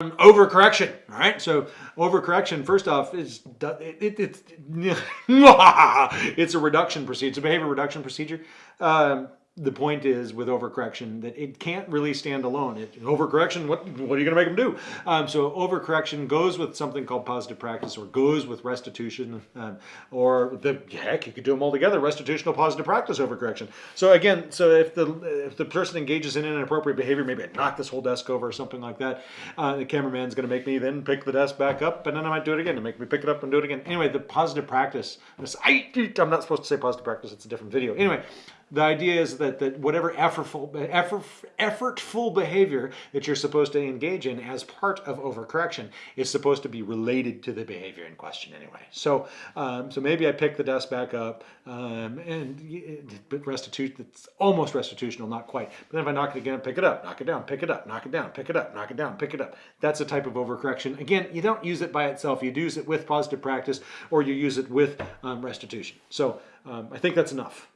overcorrection all right? So overcorrection first off is it, it, it's it's a reduction procedure. It's a behavior reduction procedure. Um, the point is with overcorrection that it can't really stand alone. It, overcorrection, what, what are you going to make them do? Um, so overcorrection goes with something called positive practice or goes with restitution um, or the heck, you could do them all together, restitutional positive practice overcorrection. So again, so if the if the person engages in inappropriate behavior, maybe I knock this whole desk over or something like that, uh, the cameraman's going to make me then pick the desk back up and then I might do it again to make me pick it up and do it again. Anyway, the positive practice, this, I, I'm not supposed to say positive practice, it's a different video. Anyway, the idea is that, that whatever effortful, effort, effortful behavior that you're supposed to engage in as part of overcorrection is supposed to be related to the behavior in question anyway. So, um, so maybe I pick the desk back up um, and restitution, it's almost restitutional, not quite. But then if I knock it again, pick it up, knock it down, pick it up, knock it down, pick it up, knock it down, pick it up. That's a type of overcorrection. Again, you don't use it by itself. You use it with positive practice or you use it with um, restitution. So um, I think that's enough.